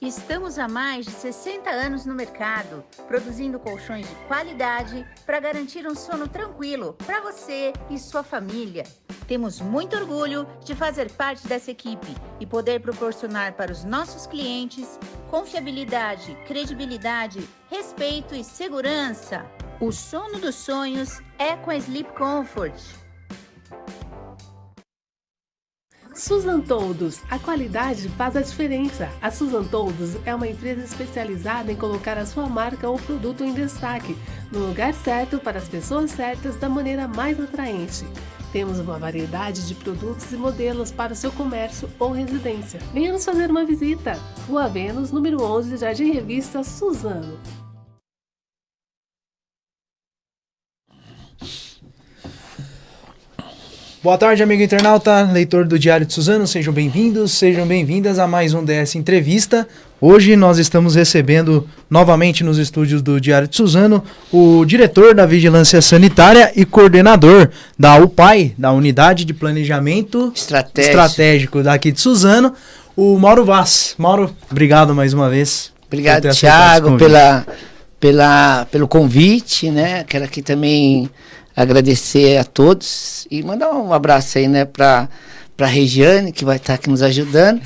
Estamos há mais de 60 anos no mercado, produzindo colchões de qualidade para garantir um sono tranquilo para você e sua família. Temos muito orgulho de fazer parte dessa equipe e poder proporcionar para os nossos clientes confiabilidade, credibilidade, respeito e segurança. O sono dos sonhos é com a Sleep Comfort. Susan Toldos, a qualidade faz a diferença. A Susan Toldos é uma empresa especializada em colocar a sua marca ou produto em destaque, no lugar certo para as pessoas certas da maneira mais atraente. Temos uma variedade de produtos e modelos para o seu comércio ou residência. Venha nos fazer uma visita. Rua Vênus, número 11, Jardim Revista, Suzano. Boa tarde, amigo internauta, leitor do Diário de Suzano, sejam bem-vindos, sejam bem-vindas a mais um DS Entrevista. Hoje nós estamos recebendo novamente nos estúdios do Diário de Suzano o diretor da Vigilância Sanitária e coordenador da UPAI, da Unidade de Planejamento Estratégico, Estratégico daqui de Suzano, o Mauro Vaz. Mauro, obrigado mais uma vez. Obrigado, Thiago, pela, pela, pelo convite, né? Quero aqui também agradecer a todos e mandar um abraço aí, né, para para Regiane, que vai estar aqui nos ajudando.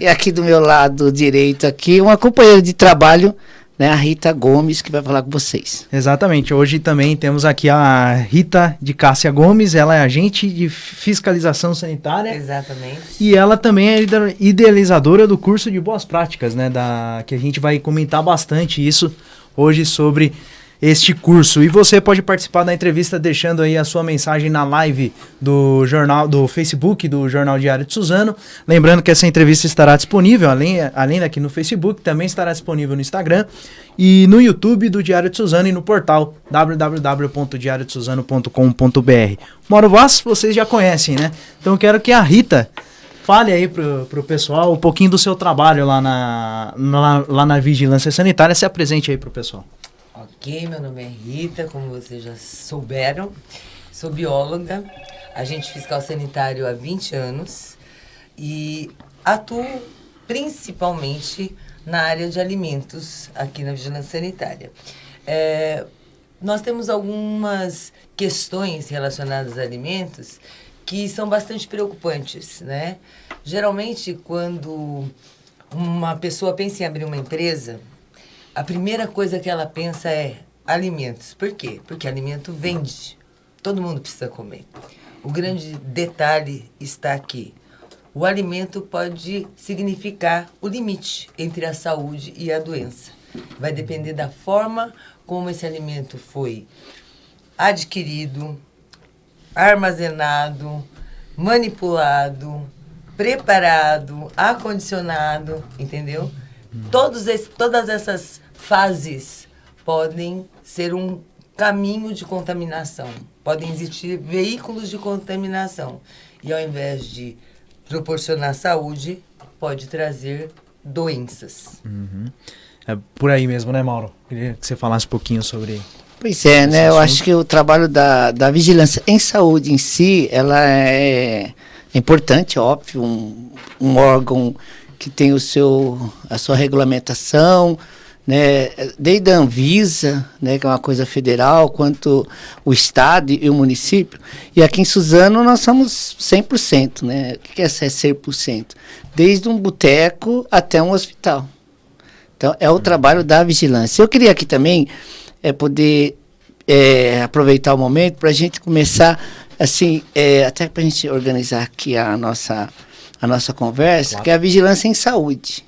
E aqui do meu lado direito aqui, uma companheira de trabalho, né, a Rita Gomes, que vai falar com vocês. Exatamente. Hoje também temos aqui a Rita de Cássia Gomes, ela é agente de fiscalização sanitária. Exatamente. E ela também é idealizadora do curso de boas práticas, né, da que a gente vai comentar bastante isso hoje sobre este curso. E você pode participar da entrevista deixando aí a sua mensagem na live do jornal do Facebook do Jornal Diário de Suzano. Lembrando que essa entrevista estará disponível, além, além daqui no Facebook, também estará disponível no Instagram e no YouTube do Diário de Suzano e no portal www.diariodesuzano.com.br. Moro Vaz, vocês já conhecem, né? Então quero que a Rita fale aí pro, pro pessoal um pouquinho do seu trabalho lá na, lá na Vigilância Sanitária. Se apresente aí pro pessoal. Ok, meu nome é Rita, como vocês já souberam. Sou bióloga, agente fiscal sanitário há 20 anos e atuo principalmente na área de alimentos aqui na Vigilância Sanitária. É, nós temos algumas questões relacionadas a alimentos que são bastante preocupantes, né? Geralmente, quando uma pessoa pensa em abrir uma empresa, a primeira coisa que ela pensa é alimentos. Por quê? Porque alimento vende. Todo mundo precisa comer. O grande detalhe está aqui. O alimento pode significar o limite entre a saúde e a doença. Vai depender da forma como esse alimento foi adquirido, armazenado, manipulado, preparado, acondicionado, entendeu? Todos esse, todas essas fases podem ser um caminho de contaminação. Podem existir veículos de contaminação. E ao invés de proporcionar saúde, pode trazer doenças. Uhum. É por aí mesmo, né, Mauro? Queria que você falasse um pouquinho sobre. Pois é, né? Eu acho que o trabalho da, da vigilância em saúde em si, ela é, é importante, óbvio, um, um órgão que tem o seu, a sua regulamentação, né, desde a Anvisa, né, que é uma coisa federal, quanto o Estado e o município. E aqui em Suzano nós somos 100%. Né? O que é ser 100%? Desde um boteco até um hospital. Então, é o trabalho da vigilância. Eu queria aqui também é, poder é, aproveitar o momento para a gente começar, assim, é, até para a gente organizar aqui a nossa, a nossa conversa, claro. que é a vigilância em saúde.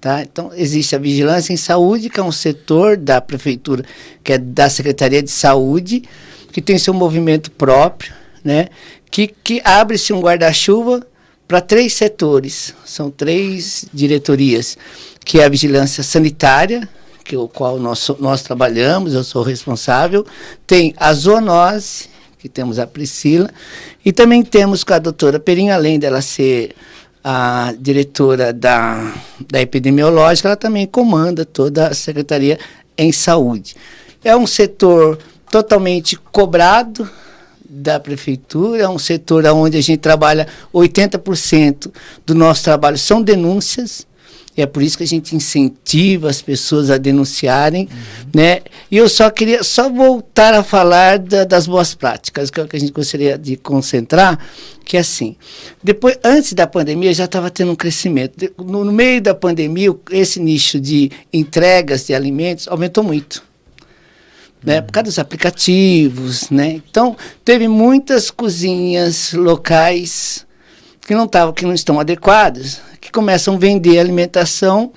Tá? Então, existe a vigilância em saúde, que é um setor da prefeitura, que é da Secretaria de Saúde, que tem seu movimento próprio, né? que, que abre-se um guarda-chuva para três setores, são três diretorias, que é a vigilância sanitária, que é o qual nós, nós trabalhamos, eu sou responsável, tem a zoonose, que temos a Priscila, e também temos com a doutora Perinha, além dela ser a diretora da, da epidemiológica, ela também comanda toda a Secretaria em Saúde. É um setor totalmente cobrado da prefeitura, é um setor onde a gente trabalha 80% do nosso trabalho são denúncias. É por isso que a gente incentiva as pessoas a denunciarem, uhum. né? E eu só queria só voltar a falar da, das boas práticas, que é o que a gente gostaria de concentrar, que é assim, depois, antes da pandemia já estava tendo um crescimento. No, no meio da pandemia, esse nicho de entregas de alimentos aumentou muito né? Por causa dos aplicativos, né? Então, teve muitas cozinhas locais que não estavam, que não estão adequadas, que começam a vender alimentação,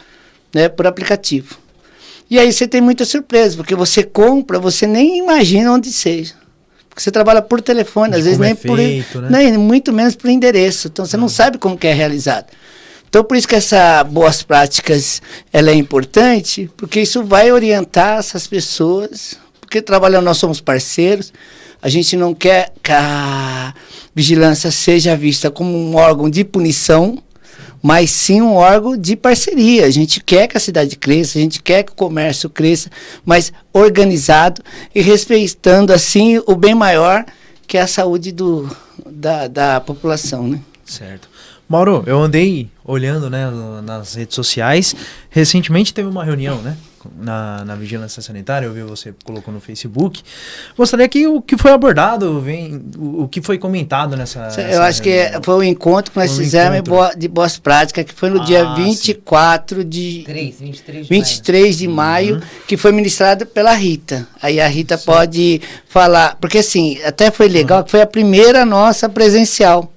né, por aplicativo. E aí você tem muita surpresa, porque você compra, você nem imagina onde seja. Porque você trabalha por telefone, De às vezes nem é feito, por, né? nem muito menos por endereço. Então você não sabe como que é realizado. Então, por isso que essa boas práticas ela é importante, porque isso vai orientar essas pessoas porque trabalhando nós somos parceiros, a gente não quer que a vigilância seja vista como um órgão de punição, mas sim um órgão de parceria. A gente quer que a cidade cresça, a gente quer que o comércio cresça, mas organizado e respeitando assim o bem maior que é a saúde do, da, da população, né? Certo. Mauro, eu andei olhando né, nas redes sociais. Recentemente teve uma reunião, né? Na, na vigilância sanitária, eu vi você colocou no Facebook. Gostaria que o que foi abordado, vem, o, o que foi comentado nessa. Eu acho reunião. que foi o encontro que nós foi fizemos encontro. de boas práticas, que foi no ah, dia 24 sim. de. 3, 23 de 23 maio, de maio uhum. que foi ministrado pela Rita. Aí a Rita sim. pode falar, porque assim, até foi legal, uhum. que foi a primeira nossa presencial.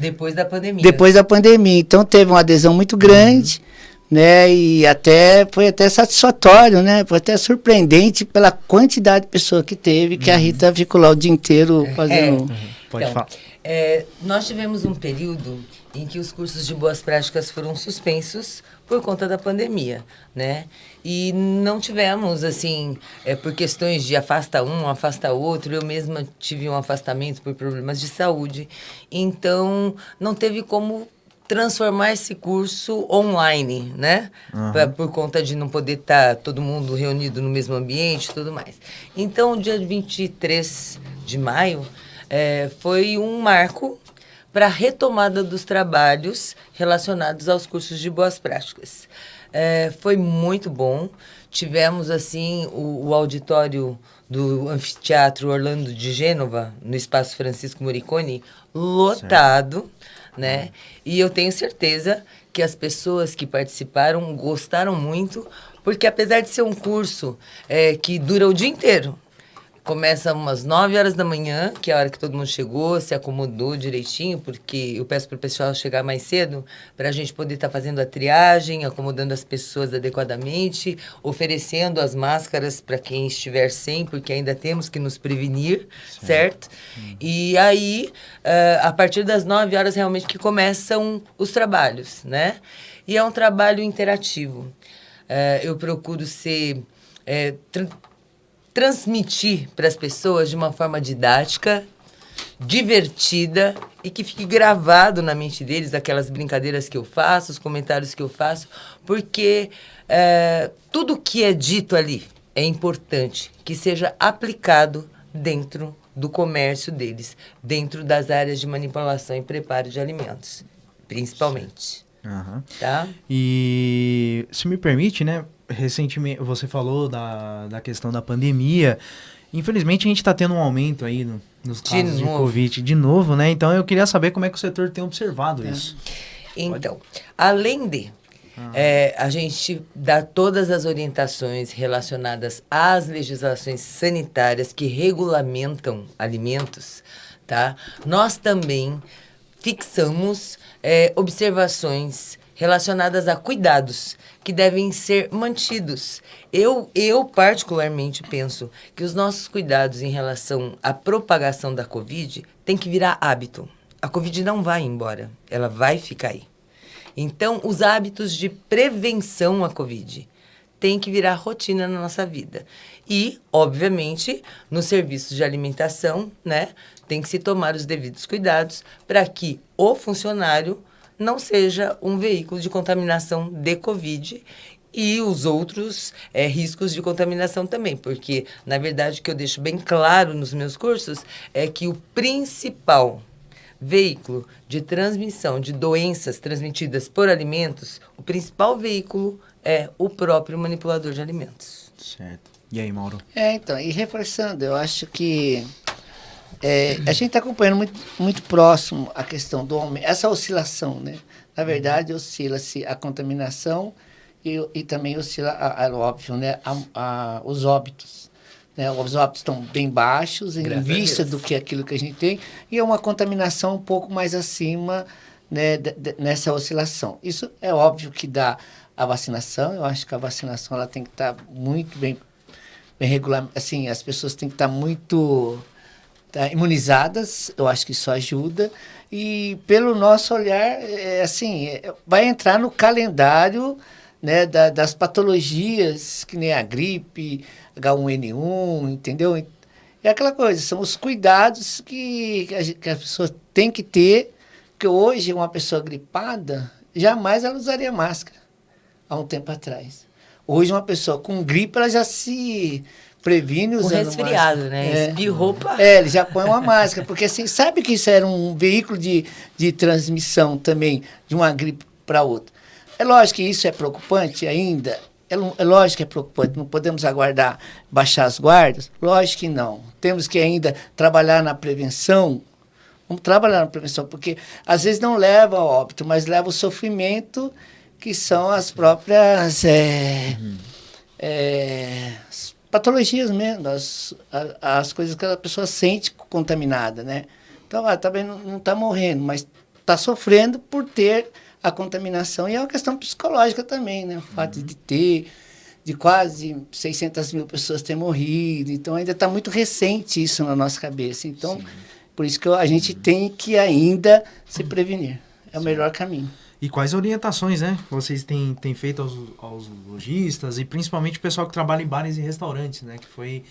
Depois da pandemia. Depois da pandemia. Então teve uma adesão muito grande. Uhum né? E até foi até satisfatório, né? Foi até surpreendente pela quantidade de pessoa que teve, que uhum. a Rita ficou lá o dia inteiro é. fazendo. É. Uhum. Pode então, falar. É, nós tivemos um período em que os cursos de boas práticas foram suspensos por conta da pandemia, né? E não tivemos, assim, é, por questões de afasta um, afasta outro. Eu mesma tive um afastamento por problemas de saúde. Então, não teve como transformar esse curso online, né? Uhum. Pra, por conta de não poder estar tá todo mundo reunido no mesmo ambiente e tudo mais. Então, dia 23 de maio é, foi um marco para a retomada dos trabalhos relacionados aos cursos de boas práticas. É, foi muito bom. Tivemos, assim, o, o auditório do Anfiteatro Orlando de Gênova, no Espaço Francisco Moricone, lotado. Certo né? E eu tenho certeza que as pessoas que participaram gostaram muito, porque apesar de ser um curso é, que dura o dia inteiro, Começa umas 9 horas da manhã, que é a hora que todo mundo chegou, se acomodou direitinho, porque eu peço para o pessoal chegar mais cedo, para a gente poder estar tá fazendo a triagem, acomodando as pessoas adequadamente, oferecendo as máscaras para quem estiver sem, porque ainda temos que nos prevenir, Sim. certo? Hum. E aí, uh, a partir das 9 horas, realmente que começam os trabalhos, né? E é um trabalho interativo. Uh, eu procuro ser. É, transmitir para as pessoas de uma forma didática, divertida e que fique gravado na mente deles aquelas brincadeiras que eu faço, os comentários que eu faço, porque é, tudo que é dito ali é importante que seja aplicado dentro do comércio deles, dentro das áreas de manipulação e preparo de alimentos, principalmente. Uhum. Tá? E se me permite, né? recentemente você falou da, da questão da pandemia. Infelizmente a gente está tendo um aumento aí no, nos casos de, de, Covid de novo, né? Então eu queria saber como é que o setor tem observado é. isso. Então, Pode? além de ah. é, a gente dá todas as orientações relacionadas às legislações sanitárias que regulamentam alimentos, tá? Nós também fixamos é, observações relacionadas a cuidados que devem ser mantidos. Eu, eu particularmente penso que os nossos cuidados em relação à propagação da Covid tem que virar hábito. A Covid não vai embora, ela vai ficar aí. Então, os hábitos de prevenção à Covid têm que virar rotina na nossa vida. E, obviamente, nos serviços de alimentação, né, tem que se tomar os devidos cuidados para que o funcionário não seja um veículo de contaminação de Covid e os outros é, riscos de contaminação também, porque, na verdade, o que eu deixo bem claro nos meus cursos é que o principal veículo de transmissão de doenças transmitidas por alimentos, o principal veículo é o próprio manipulador de alimentos. Certo. E aí, Mauro? É, então, e reforçando, eu acho que é, a gente está acompanhando muito, muito próximo a questão do aumento, essa oscilação, né? Na verdade, oscila-se a contaminação e, e também oscila, a, a, óbvio, né? A, a, os óbitos. Né? Os óbitos estão bem baixos em Graças vista do que aquilo que a gente tem e é uma contaminação um pouco mais acima né, de- de- nessa oscilação. Isso é óbvio que dá a vacinação. Eu acho que a vacinação ela tem que estar muito bem, bem regular. Assim, as pessoas têm que estar muito tá, imunizadas. Eu acho que isso ajuda. E pelo nosso olhar, é, assim, é, vai entrar no calendário né, da- das patologias, que nem a gripe, H1N1, entendeu? É aquela coisa, são os cuidados que, que, pessoa tem que ter, porque hoje uma pessoa gripada, jamais ela usaria máscara, há um tempo atrás. Hoje uma pessoa com gripe, ela já se previne usando resfriado, máscara. né? É. Espirrou, pá. É, ele já põe uma máscara, porque assim, sabe que isso era um veículo de, de transmissão também de uma gripe para outra. É lógico que isso é preocupante ainda, é, é lógico que é preocupante, não podemos aguardar baixar as guardas, lógico que não. Temos que ainda trabalhar na prevenção, vamos trabalhar na prevenção, porque às vezes não leva ao óbito, mas leva ao sofrimento, que são as próprias é, é, as patologias mesmo, as, as coisas que a pessoa sente contaminada, né? Então, ah, também não está morrendo, mas está sofrendo por ter a contaminação. E é uma questão psicológica também, né? O fato de ter, de quase 600 mil pessoas ter morrido. Então, ainda está muito recente isso na nossa cabeça. Então, por isso que a gente tem que ainda se prevenir. É o melhor caminho. E quais orientações, né? Vocês têm, têm feito aos, aos lojistas e principalmente o pessoal que trabalha em bares e restaurantes, né? Que foi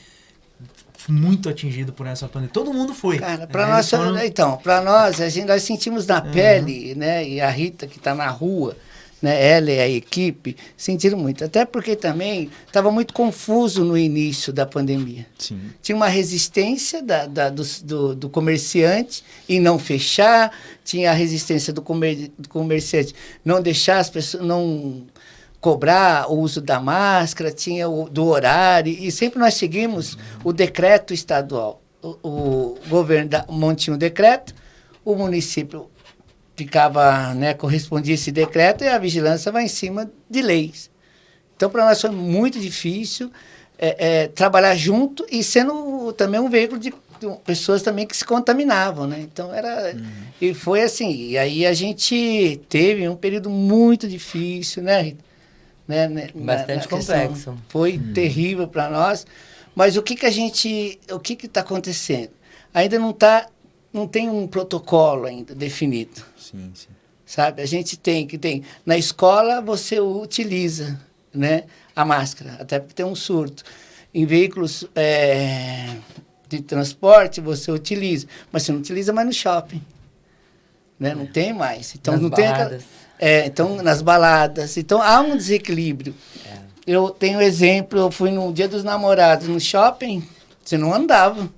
muito atingido por essa pandemia. Todo mundo foi. Cara, para né? nós, foram- então, para nós, a gente, nós sentimos na pele, né? E a Rita que está na rua, né? Ela e a equipe sentiram muito. Até porque também estava muito confuso no início da pandemia. Sim. Tinha uma resistência da, da- do, do, do comerciante em não fechar, tinha a resistência do, comer, do comerciante não deixar as pessoas, não cobrar o uso da máscara, tinha o do horário, e sempre nós seguimos o decreto estadual. O, o governo da, mantinha um decreto, o município ficava, né, correspondia esse decreto e a vigilância vai em cima de leis. Então, para nós foi muito difícil é, é, trabalhar junto e sendo também um veículo de, pessoas também que se contaminavam, né? Então, era... E foi assim, e aí a gente teve um período muito difícil, né, Rita? Né, né, na- Bastante na complexo. Foi terrível para nós. Mas o que que a gente... O que que está acontecendo? Ainda não tá... Não tem um protocolo ainda definido Sim, sim. sabe? A gente tem que tem na escola você utiliza, né, a máscara, até porque tem um surto. Em veículos é, de transporte você utiliza, mas você não utiliza mais no shopping, né? Não tem mais. Então Nas não tem aquela- baladas. é, então nas baladas. Então há um desequilíbrio. Eu tenho exemplo, eu fui no Dia dos Namorados no shopping, você não andava.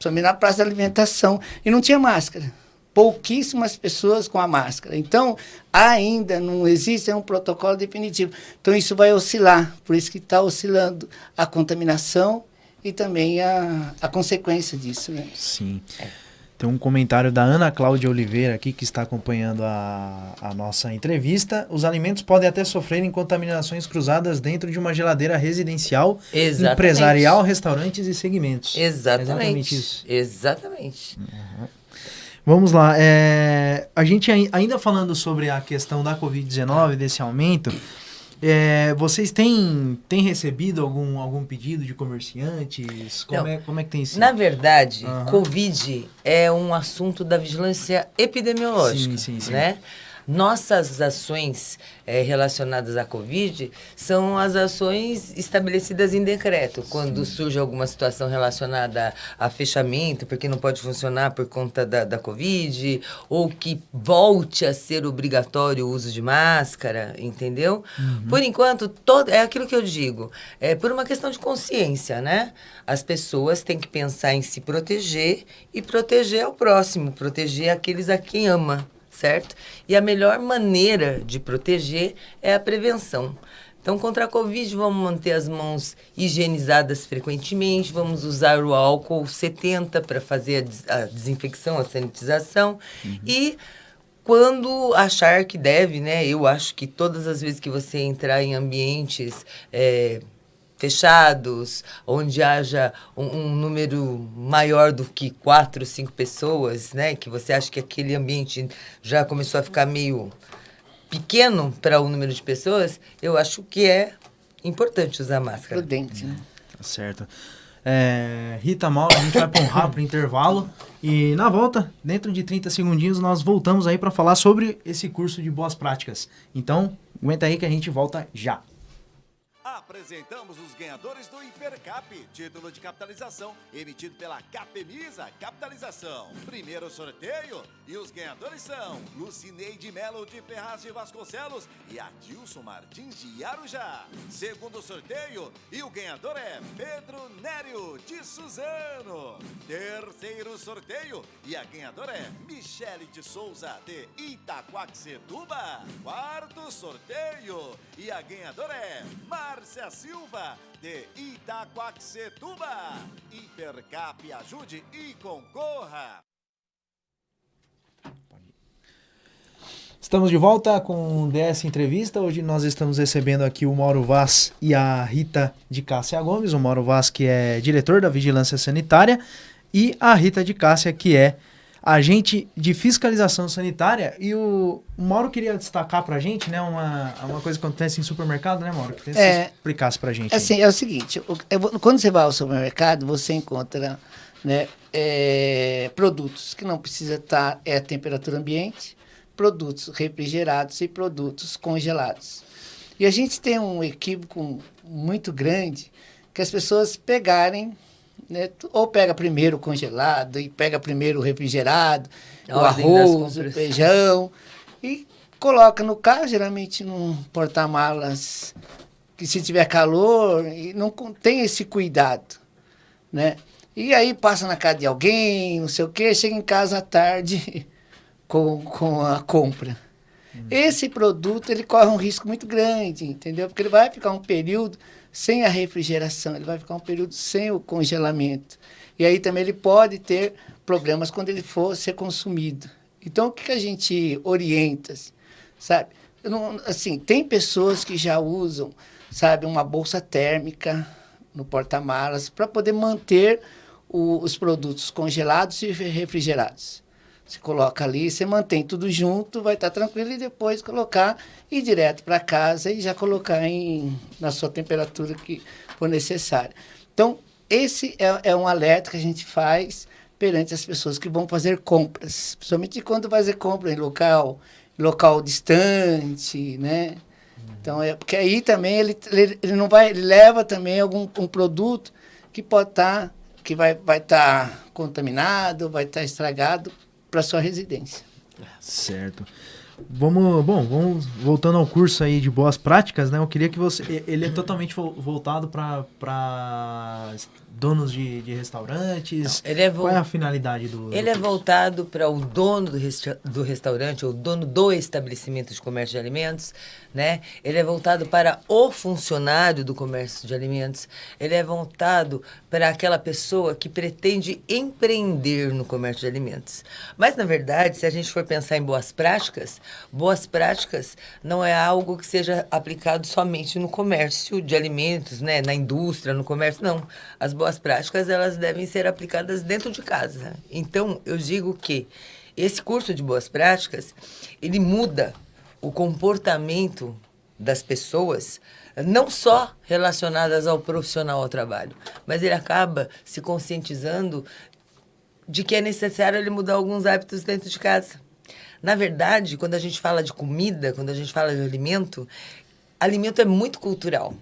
Principalmente na praça da alimentação. E não tinha máscara. Pouquíssimas pessoas com a máscara. Então, ainda não existe um protocolo definitivo. Então, isso vai oscilar. Por isso que está oscilando a contaminação e também a, a consequência disso. Né? Sim. Tem um comentário da Ana Cláudia Oliveira aqui que está acompanhando a, a nossa entrevista. Os alimentos podem até sofrerem contaminações cruzadas dentro de uma geladeira residencial, Exatamente. empresarial, restaurantes e segmentos. Exatamente. isso. Exatamente. Vamos lá. é, a gente ai- ainda falando sobre a questão da Covid-19, desse aumento, é, vocês têm, têm recebido algum, algum pedido de comerciantes? Como, Não. é, como é que tem sido? Na verdade, Aham. Covid é um assunto da vigilância epidemiológica, Sim, sim, sim. né? Nossas ações é, relacionadas à Covid são as ações estabelecidas em decreto. Quando Sim. surge alguma situação relacionada a, a, fechamento, porque não pode funcionar por conta da, da Covid, ou que volte a ser obrigatório o uso de máscara, entendeu? Uhum. Por enquanto, todo, é aquilo que eu digo, é por uma questão de consciência, né? As pessoas têm que pensar em se proteger e proteger ao próximo, proteger aqueles a quem ama certo? E a melhor maneira de proteger é a prevenção. Então, contra a Covid, vamos manter as mãos higienizadas frequentemente, vamos usar o álcool 70 para fazer a, des a, desinfecção, a sanitização. Uhum. E quando achar que deve, né? Eu acho que todas as vezes que você entrar em ambientes. É, fechados, onde haja um, um, número maior do que quatro, cinco pessoas, né? Que você acha que aquele ambiente já começou a ficar meio pequeno para o número de pessoas, eu acho que é importante usar máscara. Prudente, né? Tá certo. É, Rita Mauro, a gente vai para um rápido intervalo e na volta, dentro de 30 segundinhos, nós voltamos aí para falar sobre esse curso de boas práticas. Então, aguenta aí que a gente volta já. Apresentamos os ganhadores do Hipercap, título de capitalização emitido pela Capemisa Capitalização. Primeiro sorteio e os ganhadores são Lucineide Melo de Ferraz de Vasconcelos e Adilson Martins de Arujá. Segundo sorteio e o ganhador é Pedro Nério de Suzano. Terceiro sorteio e a ganhadora é Michele de Souza de Itaquaquecetuba. Quarto sorteio e a ganhadora é Márcia Silva, de Itaquaquecetuba. Hipercap ajude e concorra. Estamos de volta com o DS Entrevista. Hoje nós estamos recebendo aqui o Mauro Vaz e a Rita de Cássia Gomes. O Mauro Vaz, que é diretor da Vigilância Sanitária, e a Rita de Cássia, que é agente de fiscalização sanitária. E o, o Mauro queria destacar para a gente, né, uma, uma coisa que acontece em supermercado, né, Mauro? Que é, você explicasse para a gente. Assim, aí. é o seguinte, quando você vai ao supermercado, você encontra né, é, produtos que não precisa estar tá, é a temperatura ambiente, produtos refrigerados e produtos congelados. E a gente tem um equívoco muito grande que as pessoas pegarem né? Ou pega primeiro o congelado e pega primeiro o refrigerado, o arroz, o feijão e coloca no carro, geralmente num porta-malas que se tiver calor e não tem esse cuidado, né? E aí passa na casa de alguém, não sei o quê, chega em casa à tarde com, com a compra. Hum. Esse produto ele corre um risco muito grande, entendeu? Porque ele vai ficar um período sem a refrigeração, ele vai ficar um período sem o congelamento. E aí também ele pode ter problemas quando ele for ser consumido. Então, o que, que a gente orienta, sabe? Não, assim, tem pessoas que já usam, sabe, uma bolsa térmica no porta-malas para poder manter o, os produtos congelados e refrigerados. Você coloca ali, você mantém tudo junto, vai estar tranquilo e depois colocar ir direto para casa e já colocar em, na sua temperatura que for necessária. Então, esse é, é um alerta que a gente faz perante as pessoas que vão fazer compras, principalmente quando fazer compra em local, local distante, né? Então é porque aí também ele, ele, ele não vai, ele leva também algum um produto que pode estar tá, que vai vai estar tá contaminado, vai estar tá estragado para sua residência. Certo. Vamos, bom, vamos voltando ao curso aí de boas práticas, né? Eu queria que você, ele é totalmente voltado para donos de, de restaurantes? Não, ele é Qual é a finalidade do. Ele do é voltado para o dono do, resta do restaurante, ou dono do estabelecimento de comércio de alimentos, né? Ele é voltado para o funcionário do comércio de alimentos. Ele é voltado para aquela pessoa que pretende empreender no comércio de alimentos. Mas, na verdade, se a gente for pensar em boas práticas, boas práticas não é algo que seja aplicado somente no comércio de alimentos, né? Na indústria, no comércio, não. As boas práticas elas devem ser aplicadas dentro de casa. Então, eu digo que esse curso de boas práticas, ele muda o comportamento das pessoas, não só relacionadas ao profissional ao trabalho, mas ele acaba se conscientizando de que é necessário ele mudar alguns hábitos dentro de casa. Na verdade, quando a gente fala de comida, quando a gente fala de alimento, alimento é muito cultural.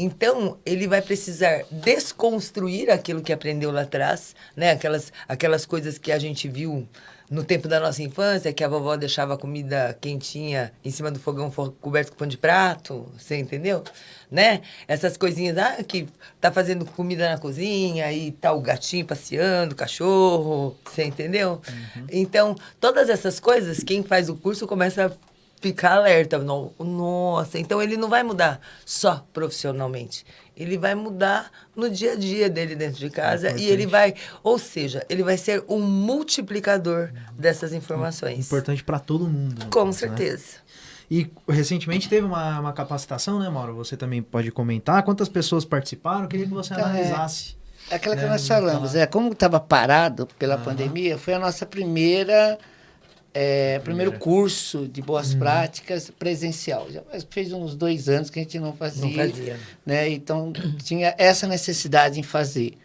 Então, ele vai precisar desconstruir aquilo que aprendeu lá atrás, né? Aquelas, aquelas coisas que a gente viu no tempo da nossa infância, que a vovó deixava a comida quentinha em cima do fogão coberto com pão de prato, você entendeu? Né? Essas coisinhas, ah, que tá fazendo comida na cozinha e tá o gatinho passeando, o cachorro, você entendeu? Uhum. Então, todas essas coisas, quem faz o curso começa a ficar alerta. Nossa, então ele não vai mudar só profissionalmente. Ele vai mudar no dia a dia dele dentro de casa é e ele vai, ou seja, ele vai ser um multiplicador dessas informações. Importante para todo mundo. Com caso, né? certeza. Né? E recentemente teve uma, uma capacitação, né, Mauro? Você também pode comentar. Quantas pessoas participaram? Eu queria que você então, analisasse. É, aquela né, que nós falamos, é, como estava parado pela uhum. pandemia, foi a nossa primeira é, primeiro curso de boas uhum. práticas presencial. Já fez uns dois anos que a gente não fazia. Não fazia. Né? Então, tinha essa necessidade em fazer.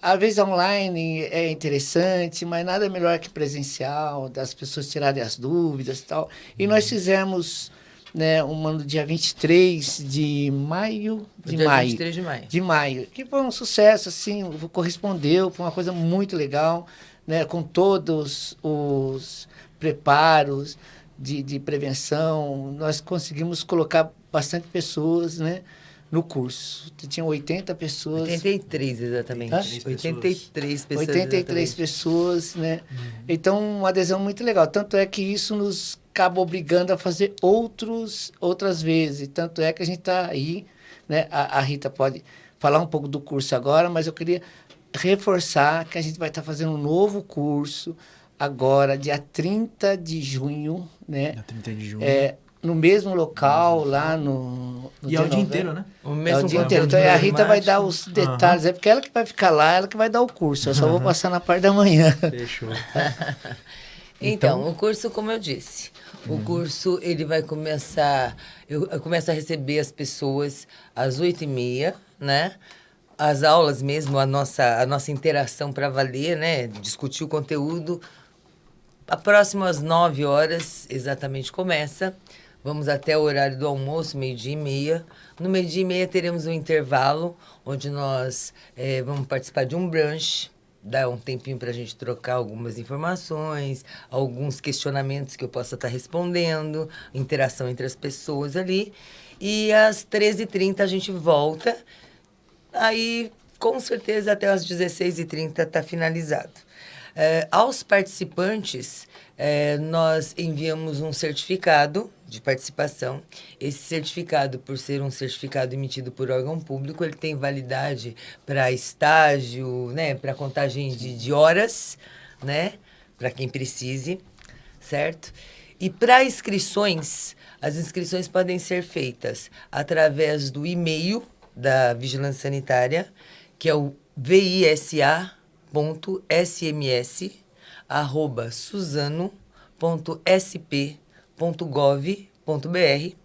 Às vezes online é interessante, mas nada melhor que presencial, das pessoas tirarem as dúvidas e tal. E nós uhum. fizemos né, uma no dia 23 de maio. De dia maio. 23 de maio. De maio. Que foi um sucesso, assim, correspondeu, foi uma coisa muito legal, né, com todos os preparos de, de prevenção, nós conseguimos colocar bastante pessoas, né? no curso. Tinha 80 pessoas. 83, exatamente. Hã? 83 pessoas. 83 exatamente. pessoas, né? Uhum. Então, uma adesão muito legal. Tanto é que isso nos acaba obrigando a fazer outros, outras vezes. Tanto é que a gente está aí, né? A, a, Rita pode falar um pouco do curso agora, mas eu queria reforçar que a gente vai estar tá fazendo um novo curso agora, dia 30 de junho, né? Dia 30 de junho. É, no mesmo local, lá no. no e é o dia inteiro, né? O mesmo é o dia inteiro. Então a Rita vai dar os detalhes, uhum. é porque ela que vai ficar lá, ela que vai dar o curso. Eu só uhum. vou passar na parte da manhã. Fechou. então, então, o curso, como eu disse, o uhum. curso ele vai começar. Eu, eu começo a receber as pessoas às oito e meia, né? As aulas mesmo, a nossa, a nossa interação para valer, né? Discutir o conteúdo a próxima às 9 horas exatamente começa. Vamos até o horário do almoço, meio-dia e meia. No meio-dia e meia teremos um intervalo, onde nós é, vamos participar de um brunch. Dá um tempinho para a gente trocar algumas informações, alguns questionamentos que eu possa estar tá respondendo, interação entre as pessoas ali. E às 13h30 a gente volta. Aí, com certeza, até às 16h30 está finalizado. É, aos participantes, é, nós enviamos um certificado de participação. Esse certificado, por ser um certificado emitido por órgão público, ele tem validade para estágio, né, para contagem de, de horas, né, para quem precise, certo? E para inscrições, as inscrições podem ser feitas através do e-mail da Vigilância Sanitária, que é o VISA suzano.sm.suzano.sp.gov.br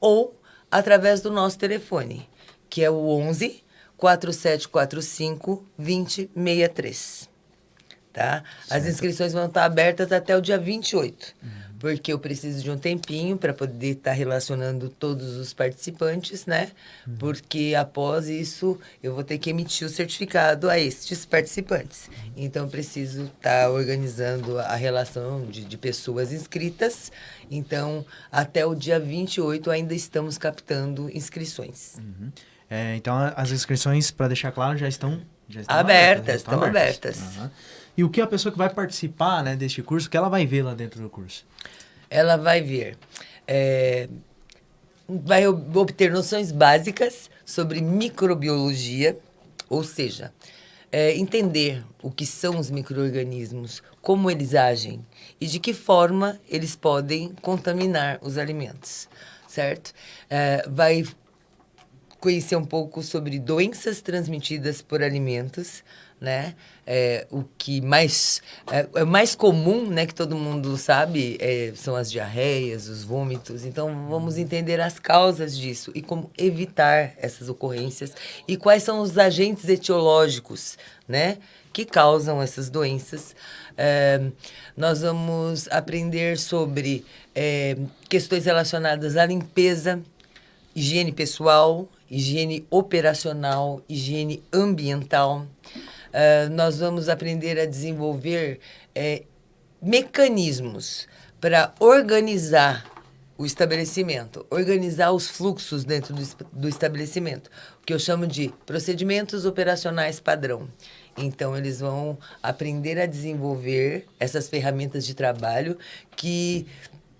ou através do nosso telefone, que é o 11 4745 2063. Tá? As inscrições vão estar abertas até o dia 28. Uhum porque eu preciso de um tempinho para poder estar tá relacionando todos os participantes, né? Uhum. Porque após isso eu vou ter que emitir o certificado a estes participantes. Uhum. Então eu preciso estar tá organizando a relação de, de pessoas inscritas. Então, até o dia 28 ainda estamos captando inscrições. Uhum. É, então, as inscrições, para deixar claro, já estão, já estão abertas. abertas já estão, abertas. abertas. E o que a pessoa que vai participar né, deste curso, que ela vai ver lá dentro do curso? ela vai ver, é, vai obter noções básicas sobre microbiologia, ou seja, é, entender o que são os microorganismos, como eles agem e de que forma eles podem contaminar os alimentos, certo? É, vai conhecer um pouco sobre doenças transmitidas por alimentos, né? É, o que mais é, é, mais comum, né, que todo mundo sabe, é, são as diarreias, os vômitos. Então, vamos entender as causas disso e como evitar essas ocorrências e quais são os agentes etiológicos, né, que causam essas doenças. É, nós vamos aprender sobre é, questões relacionadas à limpeza, higiene pessoal, higiene operacional, higiene ambiental. Uh, nós vamos aprender a desenvolver é, mecanismos para organizar o estabelecimento, organizar os fluxos dentro do, do estabelecimento, o que eu chamo de procedimentos operacionais padrão. Então, eles vão aprender a desenvolver essas ferramentas de trabalho que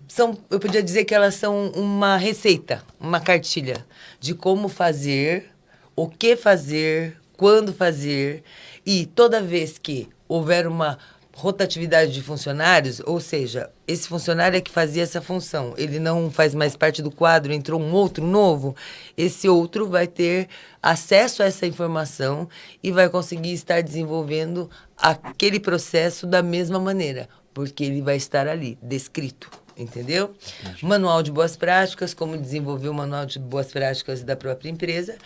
são, eu podia dizer que elas são uma receita, uma cartilha de como fazer, o que fazer, quando fazer e toda vez que houver uma rotatividade de funcionários, ou seja, esse funcionário é que fazia essa função, ele não faz mais parte do quadro, entrou um outro novo, esse outro vai ter acesso a essa informação e vai conseguir estar desenvolvendo aquele processo da mesma maneira, porque ele vai estar ali, descrito entendeu? Entendi. Manual de boas práticas, como desenvolver o manual de boas práticas da própria empresa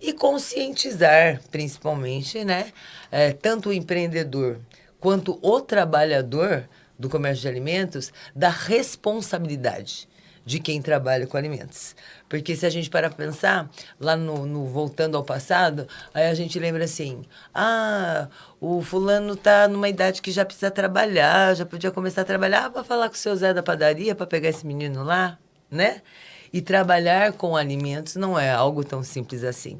e conscientizar, principalmente, né, é, tanto o empreendedor quanto o trabalhador do comércio de alimentos da responsabilidade de quem trabalha com alimentos. Porque se a gente para pensar, lá no, no, voltando ao passado, aí a gente lembra assim: ah, o fulano tá numa idade que já precisa trabalhar, já podia começar a trabalhar para falar com o seu Zé da padaria para pegar esse menino lá, né? E trabalhar com alimentos não é algo tão simples assim,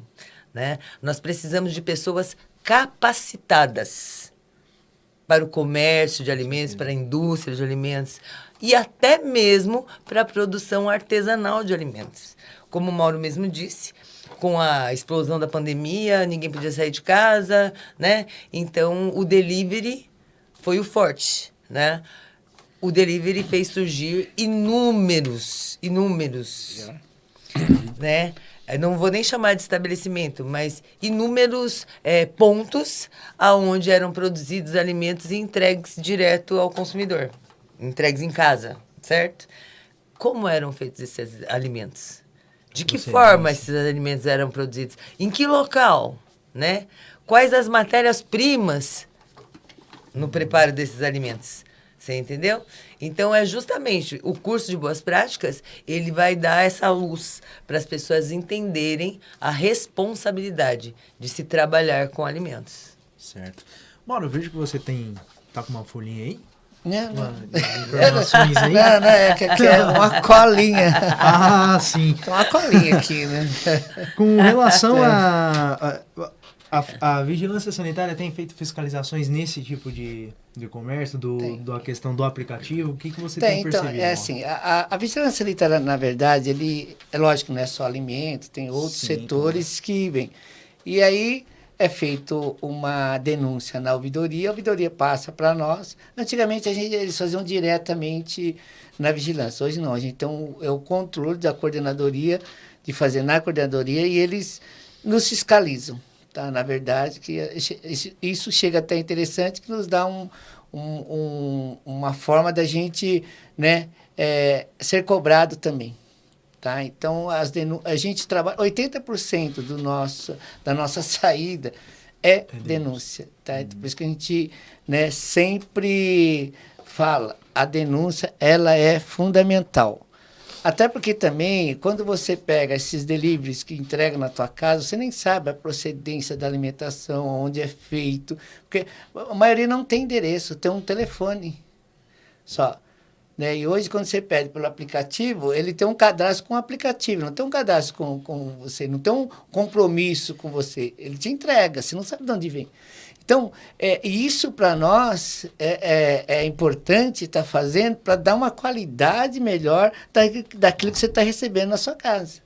né? Nós precisamos de pessoas capacitadas para o comércio de alimentos, para a indústria de alimentos e até mesmo para a produção artesanal de alimentos. Como o Mauro mesmo disse, com a explosão da pandemia, ninguém podia sair de casa, né? Então, o delivery foi o forte, né? O delivery fez surgir inúmeros, inúmeros, né? Eu não vou nem chamar de estabelecimento, mas inúmeros é, pontos aonde eram produzidos alimentos e entregues direto ao consumidor entregues em casa, certo? Como eram feitos esses alimentos? De que Você forma esses alimentos eram produzidos? Em que local, né? Quais as matérias-primas no preparo desses alimentos? Você entendeu? Então é justamente o curso de boas práticas, ele vai dar essa luz para as pessoas entenderem a responsabilidade de se trabalhar com alimentos. Certo. Mauro, eu vejo que você tem tá com uma folhinha aí. Não, não. Não, não, é que aqui é uma colinha. Ah, sim. Tem uma colinha aqui, né? Com relação a, a, a, a, vigilância sanitária tem feito fiscalizações nesse tipo de, de comércio, do, do a questão do aplicativo? O que, que você tem, tem então, percebido? É assim, a, a vigilância sanitária, na verdade, ele, é lógico, não é só alimento, tem outros sim, setores que vêm. E aí é feito uma denúncia na ouvidoria, a ouvidoria passa para nós. Antigamente a gente, eles faziam diretamente na vigilância, hoje não, a gente tem um, é o controle da coordenadoria, de fazer na coordenadoria e eles nos fiscalizam. Tá? Na verdade, que isso chega até interessante, que nos dá um, um, um uma forma da gente né, é, ser cobrado também. Tá? Então, as a gente trabalha... 80% do nosso, da nossa saída é, é denúncia. Tá? Uhum. Por isso que a gente né, sempre fala, a denúncia ela é fundamental. Até porque também, quando você pega esses deliveries que entregam na tua casa, você nem sabe a procedência da alimentação, onde é feito. Porque a maioria não tem endereço, tem um telefone só. Né? E hoje, quando você pede pelo aplicativo, ele tem um cadastro com o aplicativo, não tem um cadastro com, com você, não tem um compromisso com você. Ele te entrega, você não sabe de onde vem. Então, é, isso para nós é, é, é importante estar tá fazendo para dar uma qualidade melhor da, daquilo que você está recebendo na sua casa.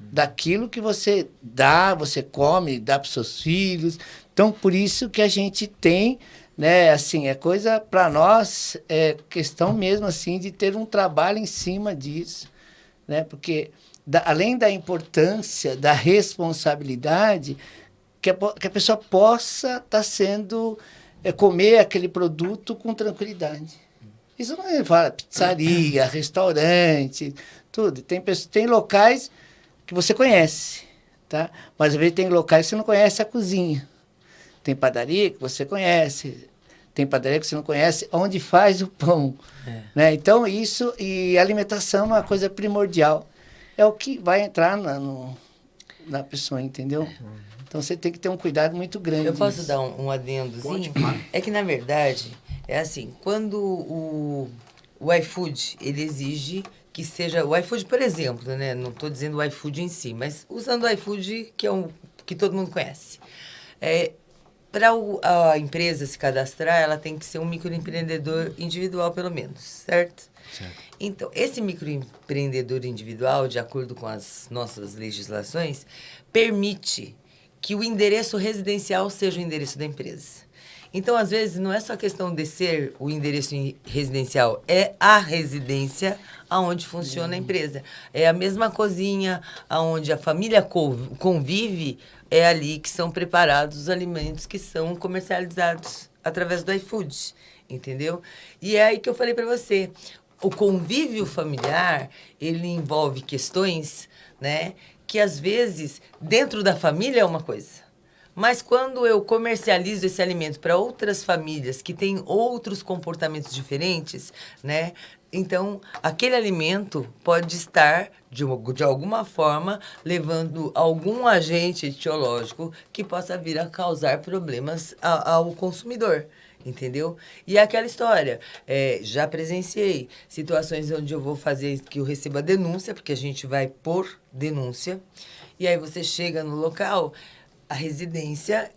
Daquilo que você dá, você come, dá para os seus filhos. Então, por isso que a gente tem né? Assim, é coisa para nós é questão mesmo assim de ter um trabalho em cima disso, né? Porque da, além da importância da responsabilidade, que a, que a pessoa possa estar tá sendo, é, comer aquele produto com tranquilidade. Isso não é fala, pizzaria, restaurante, tudo. Tem, tem locais que você conhece, tá? Mas às vezes tem locais que você não conhece a cozinha. Tem padaria que você conhece, tem padaria que você não conhece, onde faz o pão. É. Né? Então, isso e alimentação é uma coisa primordial. É o que vai entrar na, no, na pessoa, entendeu? Então, você tem que ter um cuidado muito grande. Eu posso dar um, um adendozinho? Pode, é que, na verdade, é assim, quando o, o iFood, ele exige que seja... O iFood, por exemplo, né? Não estou dizendo o iFood em si, mas usando o iFood, que é um que todo mundo conhece. É, para a empresa se cadastrar, ela tem que ser um microempreendedor individual, pelo menos, certo? certo? Então, esse microempreendedor individual, de acordo com as nossas legislações, permite que o endereço residencial seja o endereço da empresa. Então, às vezes, não é só questão de ser o endereço residencial, é a residência aonde funciona a empresa. É a mesma cozinha aonde a família convive, é ali que são preparados os alimentos que são comercializados através do iFood, entendeu? E é aí que eu falei para você, o convívio familiar, ele envolve questões, né, que às vezes dentro da família é uma coisa mas quando eu comercializo esse alimento para outras famílias que têm outros comportamentos diferentes, né? Então, aquele alimento pode estar, de, de alguma forma, levando algum agente etiológico que possa vir a causar problemas a, ao consumidor entendeu? E é aquela história, é, já presenciei situações onde eu vou fazer que eu receba denúncia, porque a gente vai por denúncia, e aí você chega no local, a residência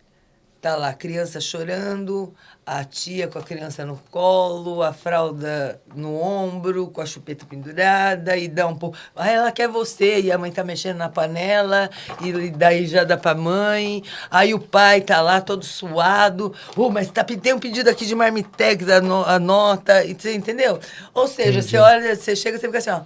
tá lá a criança chorando, a tia com a criança no colo, a fralda no ombro, com a chupeta pendurada, e dá um pouco. Ah, ela quer você, e a mãe tá mexendo na panela, e daí já dá pra mãe. Aí o pai tá lá todo suado. Oh, mas tá, tem um pedido aqui de marmitex, anota, e você entendeu? Ou seja, Entendi. você olha, você chega, você fica assim, ó.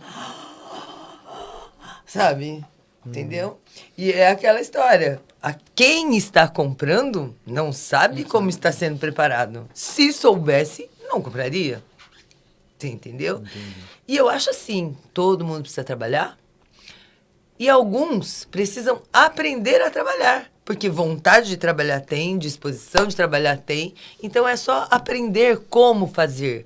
Sabe? Entendeu? E é aquela história. A quem está comprando não sabe como está sendo preparado. Se soubesse, não compraria. Você entendeu? Entendi. E eu acho assim: todo mundo precisa trabalhar. E alguns precisam aprender a trabalhar. Porque vontade de trabalhar tem, disposição de trabalhar tem. Então é só aprender como fazer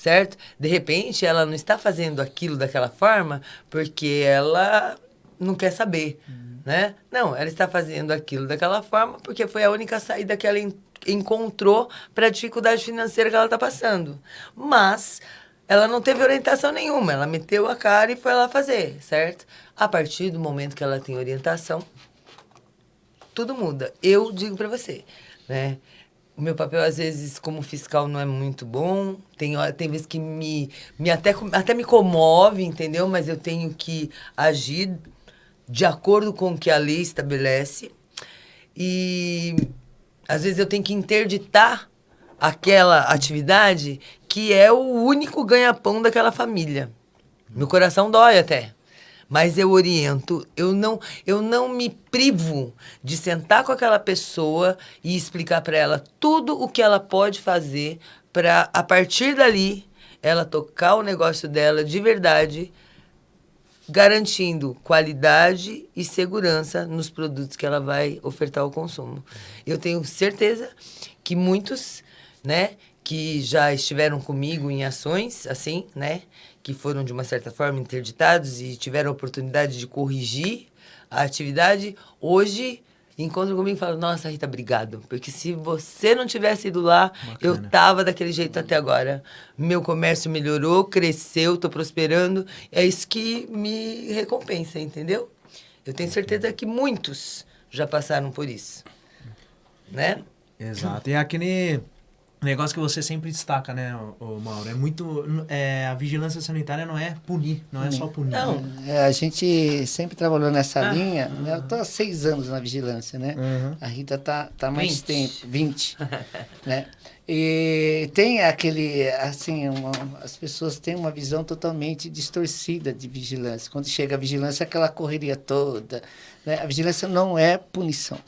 certo? De repente, ela não está fazendo aquilo daquela forma porque ela não quer saber, uhum. né? Não, ela está fazendo aquilo daquela forma porque foi a única saída que ela en encontrou para a dificuldade financeira que ela está passando. Mas ela não teve orientação nenhuma, ela meteu a cara e foi lá fazer, certo? A partir do momento que ela tem orientação, tudo muda. Eu digo para você, né? O meu papel, às vezes, como fiscal, não é muito bom. Tem, tem vezes que me, me até, até me comove, entendeu? Mas eu tenho que agir de acordo com o que a lei estabelece. E às vezes eu tenho que interditar aquela atividade que é o único ganha-pão daquela família. Meu coração dói até. Mas eu oriento, eu não, eu não me privo de sentar com aquela pessoa e explicar para ela tudo o que ela pode fazer para a partir dali ela tocar o negócio dela de verdade garantindo qualidade e segurança nos produtos que ela vai ofertar ao consumo. Eu tenho certeza que muitos, né, que já estiveram comigo em ações assim, né, que foram de uma certa forma interditados e tiveram a oportunidade de corrigir a atividade, hoje encontram comigo e falam, nossa, Rita, obrigado. Porque se você não tivesse ido lá, Bacana. eu tava daquele jeito até agora. Meu comércio melhorou, cresceu, tô prosperando. É isso que me recompensa, entendeu? Eu tenho certeza que muitos já passaram por isso. Né? Exato. E aquele negócio que você sempre destaca, né, o, Mauro? É muito. É, a vigilância sanitária não é punir, não é só punir. Não, é, a gente sempre trabalhou nessa ah. linha. Né? Eu estou há seis anos na vigilância, né? Uhum. A Rita tá, tá mais 20. tempo, 20. né? E tem aquele, assim, uma, as pessoas têm uma visão totalmente distorcida de vigilância. Quando chega a vigilância, aquela correria toda. Né? A vigilância não é punição.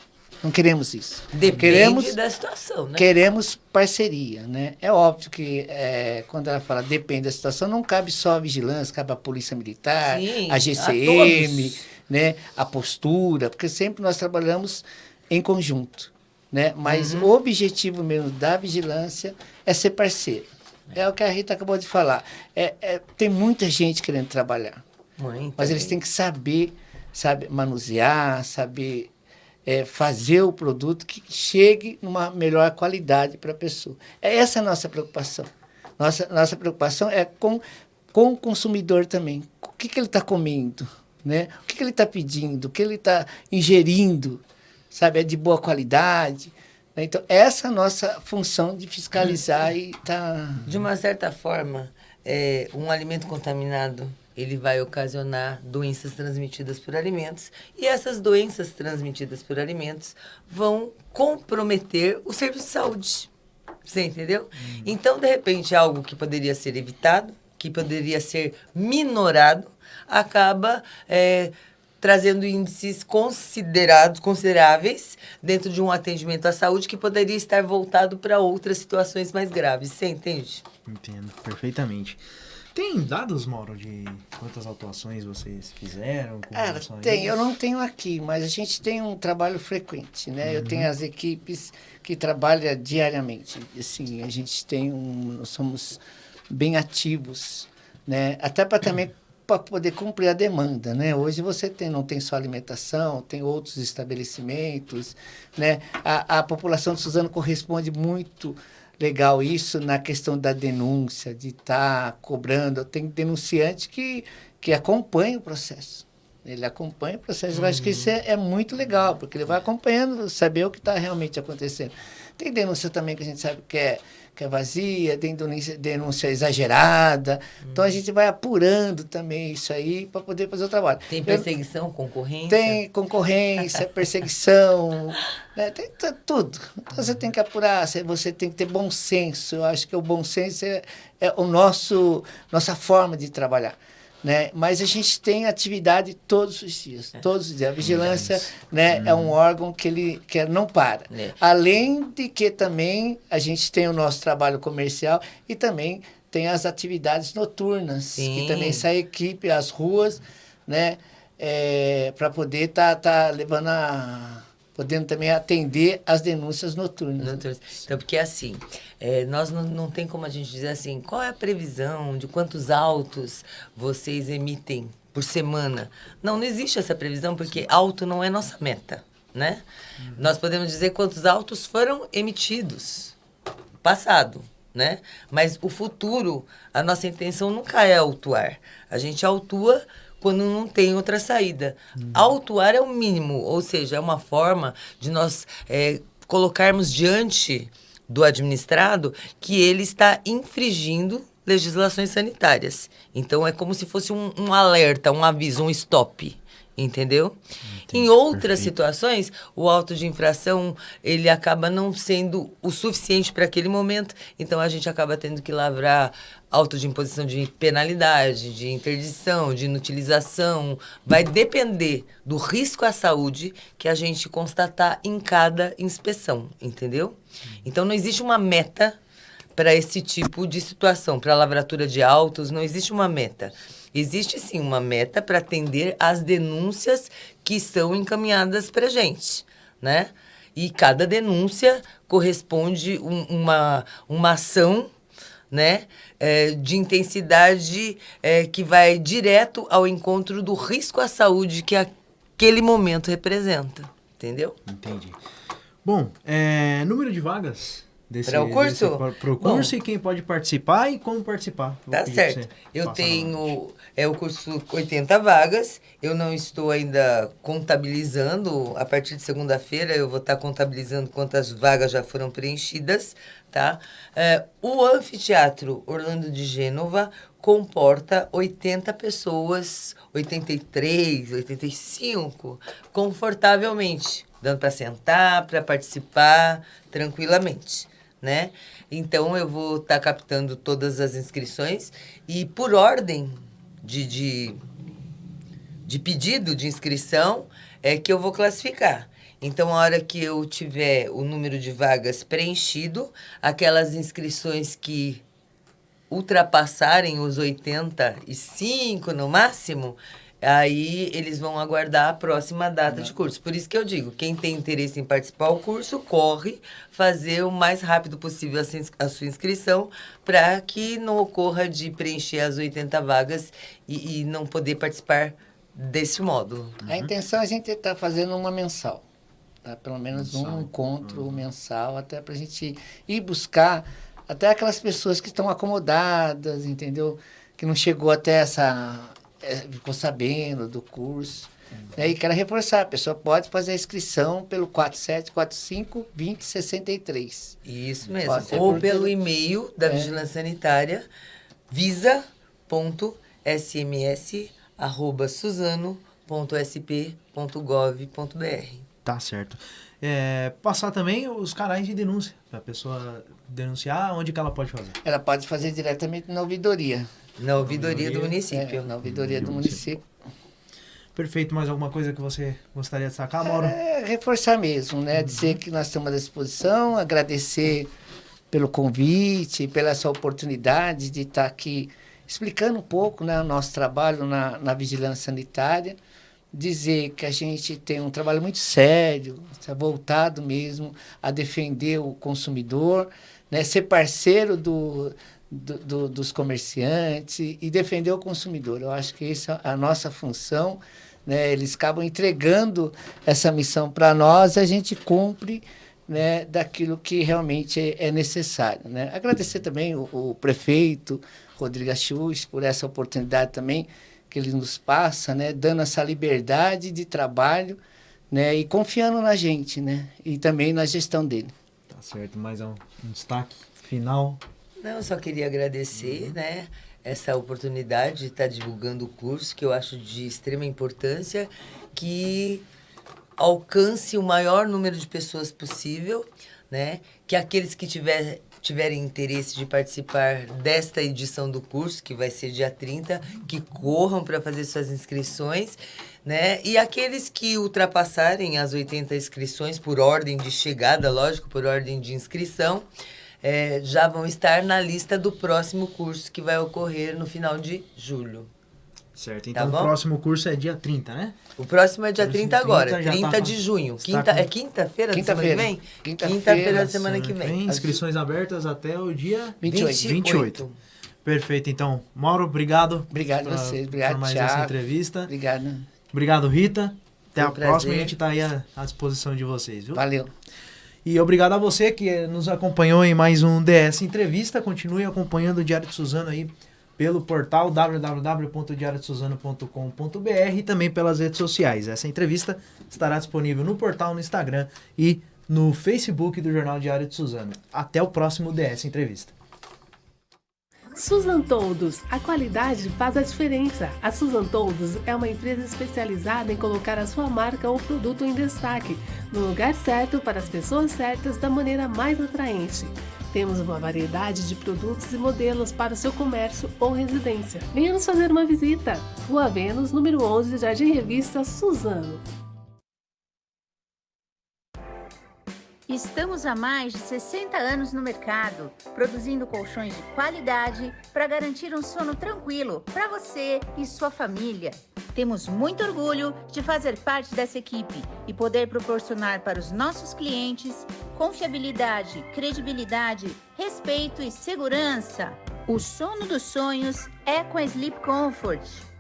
Não queremos isso. Depende queremos, da situação, né? Queremos parceria, né? É óbvio que é, quando ela fala depende da situação, não cabe só a vigilância, cabe a polícia militar, Sim, a a GCM, todos. né? A postura, porque sempre nós trabalhamos em conjunto, né? Mas Uhum. o objetivo mesmo da vigilância é ser parceiro. É o que a Rita acabou de falar. É, é- tem muita gente querendo trabalhar. Muito Mas eles bem. têm que saber, sabe, manusear, saber é, fazer o produto que chegue numa melhor qualidade para a pessoa. É essa a nossa preocupação. Nossa, nossa preocupação é com, com o consumidor também. O que, que ele está comendo, né? O que, que ele está pedindo, o que ele está ingerindo, sabe? É de boa qualidade. né? Então, essa é a nossa função de fiscalizar e tá... De uma certa forma, é, um alimento contaminado ele vai ocasionar doenças transmitidas por alimentos e essas doenças transmitidas por alimentos vão comprometer o serviço de saúde. Você entendeu? Então, de repente, algo que poderia ser evitado, que poderia ser minorado, acaba é, trazendo índices considerados, consideráveis dentro de um atendimento à saúde que poderia estar voltado para outras situações mais graves. Você entende? Entendo, perfeitamente. Tem dados, Mauro, de quantas autuações vocês fizeram? Cara, tem. Eu não tenho aqui, mas a gente tem um trabalho frequente, né? Eu tenho as equipes que trabalham diariamente. Assim, a gente tem um... Nós somos bem ativos, né? Até para também para poder cumprir a demanda, né? Hoje você tem, não tem só alimentação, tem outros estabelecimentos, né? A, a população de Suzano corresponde muito legal isso na questão da denúncia, de estar cobrando. Tem denunciante que, que acompanha o processo. Ele acompanha o processo. Eu acho que isso é, é muito legal, porque ele vai acompanhando, saber o que está realmente acontecendo. Tem denúncia também que a gente sabe que é, que é vazia, tem denúncia, exagerada. Então a gente vai apurando também isso aí para poder fazer o trabalho. Tem Eu- perseguição, concorrência? tem concorrência, perseguição, né? tem tudo. Então você tem que apurar, você- você tem que ter bom senso. Eu acho que o bom senso é, é o nosso nossa forma de trabalhar. Né? Mas a gente tem atividade todos os dias, todos os dias. A vigilância né, é um órgão que ele que não para. É. Além de que também a gente tem o nosso trabalho comercial e também tem as atividades noturnas, Sim. que também sai equipe às ruas, né? para poder estar tá, levando a. podendo também atender as denúncias noturnas. né? Doutor, Então, porque assim, é, nós não, não tem como a gente dizer assim, qual é a previsão de quantos autos vocês emitem por semana? Não, não existe essa previsão, porque auto não é nossa meta, né? Nós podemos dizer quantos autos foram emitidos passado, né? Mas o futuro, a nossa intenção nunca é autuar. A gente autua quando não tem outra saída. Autuar é o mínimo, ou seja, é uma forma de nós é, colocarmos diante do administrado que ele está infringindo legislações sanitárias. Então é como se fosse um, um alerta, um aviso, um stop. Entendeu? Em outras situações, o auto de infração ele acaba não sendo o suficiente para aquele momento, então a gente acaba tendo que lavrar auto de imposição de penalidade, de interdição, de inutilização. Vai depender do risco à saúde que a gente constatar em cada inspeção, entendeu? Então não existe uma meta para esse tipo de situação, para a lavratura de autos, não existe uma meta. Existe sim uma meta para atender às denúncias que são encaminhadas para a gente, né? E cada denúncia corresponde um, uma, uma ação né, é, de intensidade é, que vai direto ao encontro do risco à saúde que aquele momento representa, entendeu? Entendi. Bom, é, número de vagas desse, Pra o curso? desse- pro curso Bom. e quem pode participar e como participar. Vou Tá certo. Eu tenho é o curso 80 vagas. Eu não estou ainda contabilizando. A partir de segunda-feira eu vou estar contabilizando quantas vagas já foram preenchidas, tá? É, o anfiteatro Orlando de Gênova comporta 80 pessoas, 83, 85, confortavelmente, dando para sentar, para participar tranquilamente, né? Então eu vou estar captando todas as inscrições e por ordem de, de, de pedido de inscrição é que eu vou classificar. Então, a hora que eu tiver o número de vagas preenchido, aquelas inscrições que ultrapassarem os 85 no máximo, aí eles vão aguardar a próxima data de curso. Por isso que eu digo, quem tem interesse em participar do curso, corre fazer o mais rápido possível a, sua inscrição para que não ocorra de preencher as 80 vagas e, e não poder participar desse módulo. A intenção é a gente estar fazendo uma mensal. Tá? Pelo menos um encontro mensal, até para a gente ir buscar até aquelas pessoas que estão acomodadas, entendeu? Que não chegou até essa. Eh, ficou sabendo do curso. né? E quero reforçar, a pessoa pode fazer a inscrição pelo 4745 2063. Isso mesmo. Ou pelo e-mail da É. Vigilância Sanitária, visa.sms.suzano.sp.gov.br. Tá certo. É, passar também os canais de denúncia, pra pessoa denunciar, onde que ela pode fazer? Ela pode fazer diretamente na ouvidoria. Na ouvidoria do município. É, na ouvidoria do município. Perfeito, mais alguma coisa que você gostaria de destacar, Mauro? É, reforçar mesmo, né? Dizer que nós estamos à disposição, agradecer pelo convite, pela essa oportunidade de estar aqui explicando um pouco né, o nosso trabalho na, na vigilância sanitária. Dizer que a gente tem um trabalho muito sério, está voltado mesmo a defender o consumidor, né, ser parceiro do, do- do- dos comerciantes e defender o consumidor. Eu acho que essa é a nossa função. Né? Eles acabam entregando essa missão para nós, a gente cumpre né, daquilo que realmente é, é necessário. Né? Agradecer também o, o prefeito Rodrigo Achus por essa oportunidade também que ele nos passa, né, dando essa liberdade de trabalho né, e confiando na gente né, e também na gestão dele. Tá certo, mais um, um destaque final. Não, eu só queria agradecer, né, essa oportunidade de estar divulgando o curso, que eu acho de extrema importância, que alcance o maior número de pessoas possível, né, que aqueles que tiver, tiverem interesse de participar desta edição do curso, que vai ser dia 30, que corram para fazer suas inscrições, né? E aqueles que ultrapassarem as 80 inscrições por ordem de chegada, lógico, por ordem de inscrição, eh, já vão estar na lista do próximo curso que vai ocorrer no final de julho. Certo, Tá então o bom? próximo curso é dia 30, né? O próximo é dia Próximo 30 agora, 30 já 30 tá- de junho. está Quinta, com- É quinta-feira da semana que Quinta-feira. vem? Quinta-feira Quinta-feira da semana que vem. Inscrições abertas até o dia 28. 28. Perfeito, então. Mauro, obrigado. Obrigado a vocês, obrigado, por mais Thiago. essa entrevista. Obrigado. Obrigado, Rita. Até Foi a um prazer. próxima, a gente tá aí à, à disposição de vocês, viu? Valeu. E obrigado a você que nos acompanhou em mais um DS Entrevista. Continue acompanhando o Diário de Suzano aí pelo portal www.diariodesuzano.com.br e também pelas redes sociais. Essa entrevista estará disponível no portal, no Instagram e no Facebook do Jornal Diário de Suzano. Até o próximo DS Entrevista. Susan Toldos, a qualidade faz a diferença. A Susan Toldos é uma empresa especializada em colocar a sua marca ou produto em destaque, no lugar certo para as pessoas certas da maneira mais atraente. Temos uma variedade de produtos e modelos para o seu comércio ou residência. Venha nos fazer uma visita. Rua Vênus, número 11, Jardim Revista, Suzano. Estamos há mais de 60 anos no mercado, produzindo colchões de qualidade para garantir um sono tranquilo para você e sua família. Temos muito orgulho de fazer parte dessa equipe e poder proporcionar para os nossos clientes confiabilidade, credibilidade, respeito e segurança. O sono dos sonhos é com a Sleep Comfort.